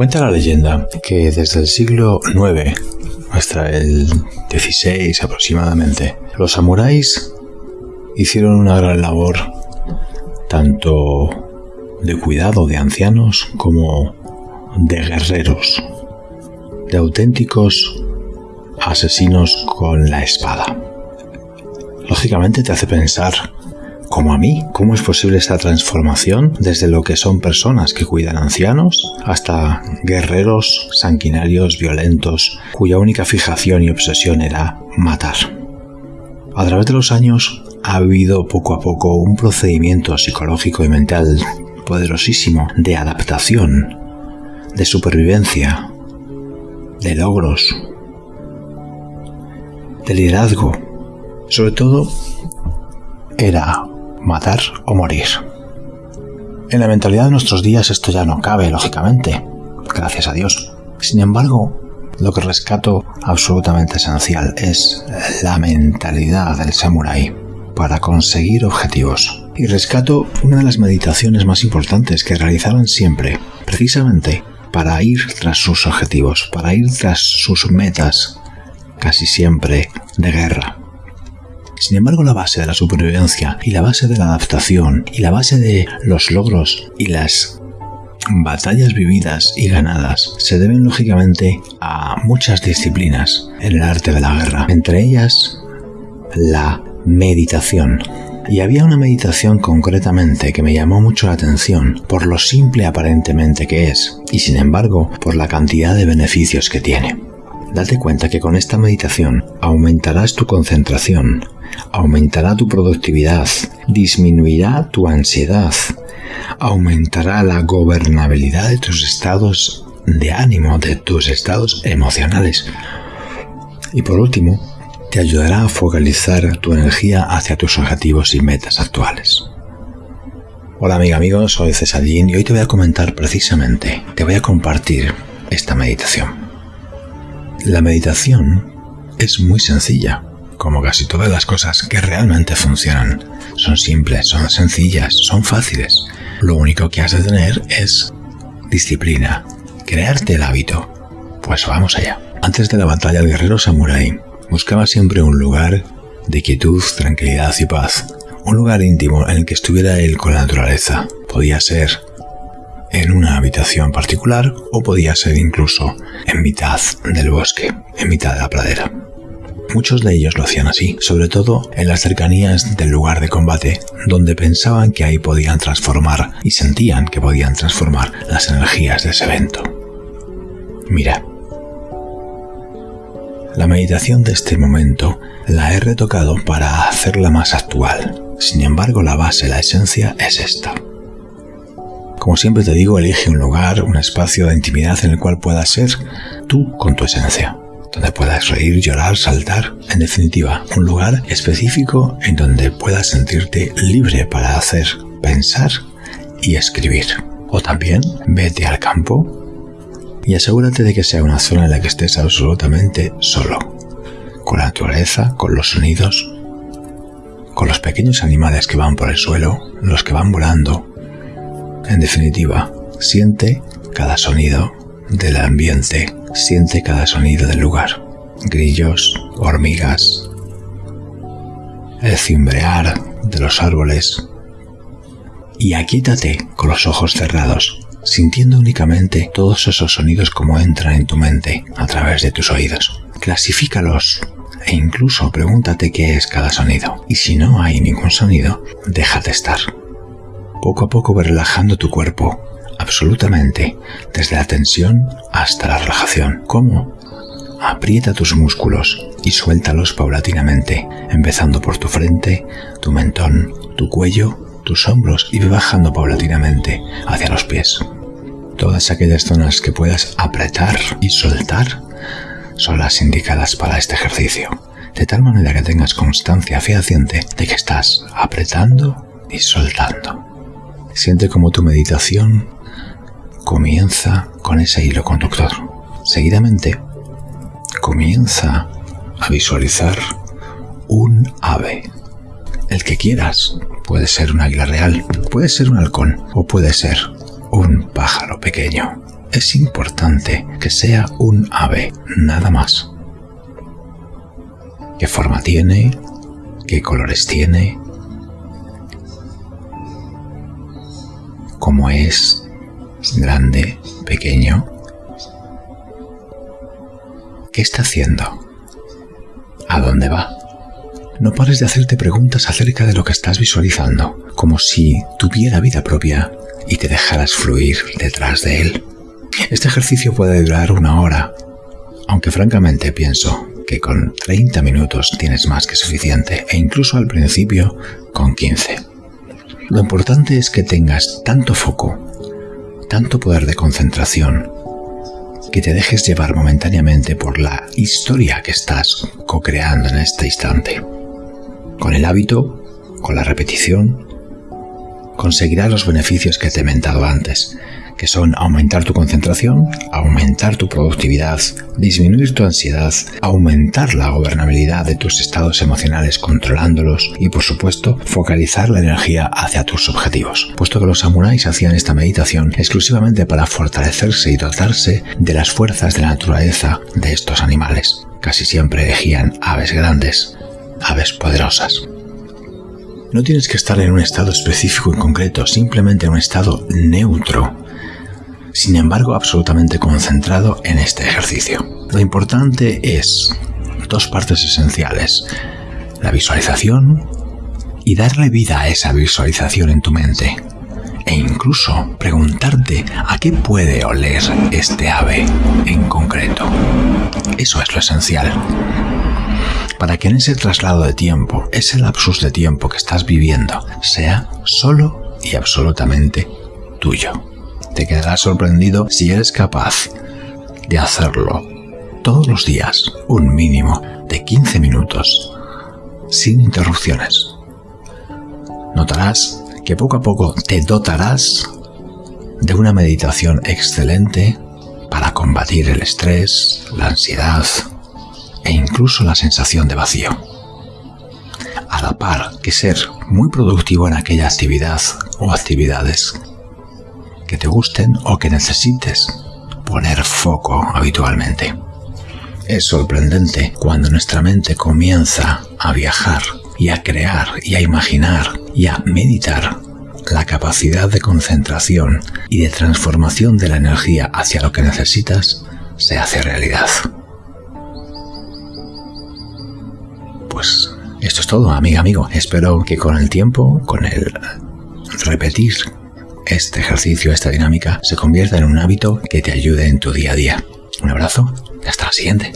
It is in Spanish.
Cuenta la leyenda que desde el siglo IX hasta el XVI aproximadamente, los samuráis hicieron una gran labor tanto de cuidado de ancianos como de guerreros, de auténticos asesinos con la espada. Lógicamente te hace pensar como a mí, ¿cómo es posible esta transformación desde lo que son personas que cuidan ancianos hasta guerreros sanguinarios, violentos, cuya única fijación y obsesión era matar? A través de los años ha habido poco a poco un procedimiento psicológico y mental poderosísimo de adaptación, de supervivencia, de logros, de liderazgo. Sobre todo, era matar o morir. En la mentalidad de nuestros días esto ya no cabe, lógicamente, gracias a Dios. Sin embargo, lo que rescato absolutamente esencial es la mentalidad del samurái para conseguir objetivos. Y rescato una de las meditaciones más importantes que realizaban siempre, precisamente para ir tras sus objetivos, para ir tras sus metas, casi siempre de guerra. Sin embargo, la base de la supervivencia y la base de la adaptación y la base de los logros y las batallas vividas y ganadas se deben lógicamente a muchas disciplinas en el arte de la guerra, entre ellas la meditación. Y había una meditación concretamente que me llamó mucho la atención por lo simple aparentemente que es, y sin embargo por la cantidad de beneficios que tiene. Date cuenta que con esta meditación aumentarás tu concentración, aumentará tu productividad, disminuirá tu ansiedad, aumentará la gobernabilidad de tus estados de ánimo, de tus estados emocionales. Y por último, te ayudará a focalizar tu energía hacia tus objetivos y metas actuales. Hola amiga, amigo, soy Cesarín y hoy te voy a comentar precisamente, te voy a compartir esta meditación. La meditación es muy sencilla como casi todas las cosas que realmente funcionan. Son simples, son sencillas, son fáciles. Lo único que has de tener es disciplina, crearte el hábito. Pues vamos allá. Antes de la batalla, el guerrero samurái buscaba siempre un lugar de quietud, tranquilidad y paz. Un lugar íntimo en el que estuviera él con la naturaleza. Podía ser en una habitación particular o podía ser incluso en mitad del bosque, en mitad de la pradera. Muchos de ellos lo hacían así, sobre todo en las cercanías del lugar de combate, donde pensaban que ahí podían transformar y sentían que podían transformar las energías de ese evento. Mira, la meditación de este momento la he retocado para hacerla más actual. Sin embargo, la base, la esencia es esta. Como siempre te digo, elige un lugar, un espacio de intimidad en el cual puedas ser tú con tu esencia donde puedas reír, llorar, saltar, en definitiva, un lugar específico en donde puedas sentirte libre para hacer, pensar y escribir. O también vete al campo y asegúrate de que sea una zona en la que estés absolutamente solo, con la naturaleza, con los sonidos, con los pequeños animales que van por el suelo, los que van volando. En definitiva, siente cada sonido del ambiente Siente cada sonido del lugar. Grillos, hormigas, el cimbrear de los árboles. Y aquítate con los ojos cerrados, sintiendo únicamente todos esos sonidos como entran en tu mente a través de tus oídos. Clasifícalos e incluso pregúntate qué es cada sonido. Y si no hay ningún sonido, déjate estar. Poco a poco ve relajando tu cuerpo absolutamente, desde la tensión hasta la relajación. ¿Cómo? Aprieta tus músculos y suéltalos paulatinamente, empezando por tu frente, tu mentón, tu cuello, tus hombros y bajando paulatinamente hacia los pies. Todas aquellas zonas que puedas apretar y soltar son las indicadas para este ejercicio, de tal manera que tengas constancia fehaciente de que estás apretando y soltando. Siente como tu meditación comienza con ese hilo conductor. Seguidamente, comienza a visualizar un ave. El que quieras. Puede ser un águila real, puede ser un halcón o puede ser un pájaro pequeño. es importante que sea un ave, nada más. ¿Qué forma tiene? ¿Qué colores tiene? ¿Cómo es? ¿Grande? ¿Pequeño? ¿Qué está haciendo? ¿A dónde va? No pares de hacerte preguntas acerca de lo que estás visualizando, como si tuviera vida propia y te dejaras fluir detrás de él. Este ejercicio puede durar una hora, aunque francamente pienso que con 30 minutos tienes más que suficiente e incluso al principio con 15. Lo importante es que tengas tanto foco, tanto poder de concentración, que te dejes llevar momentáneamente por la historia que estás co-creando en este instante. Con el hábito, con la repetición, conseguirás los beneficios que te he mentado antes, que son aumentar tu concentración, aumentar tu productividad, disminuir tu ansiedad, aumentar la gobernabilidad de tus estados emocionales controlándolos y por supuesto focalizar la energía hacia tus objetivos, puesto que los samuráis hacían esta meditación exclusivamente para fortalecerse y dotarse de las fuerzas de la naturaleza de estos animales. Casi siempre elegían aves grandes, aves poderosas. No tienes que estar en un estado específico en concreto, simplemente en un estado neutro sin embargo absolutamente concentrado en este ejercicio. Lo importante es dos partes esenciales, la visualización y darle vida a esa visualización en tu mente. E incluso preguntarte a qué puede oler este ave en concreto. Eso es lo esencial. Para que en ese traslado de tiempo, ese lapsus de tiempo que estás viviendo, sea solo y absolutamente tuyo. Te quedarás sorprendido si eres capaz de hacerlo todos los días, un mínimo de 15 minutos, sin interrupciones. Notarás que poco a poco te dotarás de una meditación excelente para combatir el estrés, la ansiedad e incluso la sensación de vacío. A la par que ser muy productivo en aquella actividad o actividades que te gusten o que necesites poner foco habitualmente. Es sorprendente cuando nuestra mente comienza a viajar y a crear y a imaginar y a meditar la capacidad de concentración y de transformación de la energía hacia lo que necesitas se hace realidad. Pues esto es todo, amiga, amigo. Espero que con el tiempo, con el repetir este ejercicio, esta dinámica, se convierta en un hábito que te ayude en tu día a día. Un abrazo y hasta la siguiente.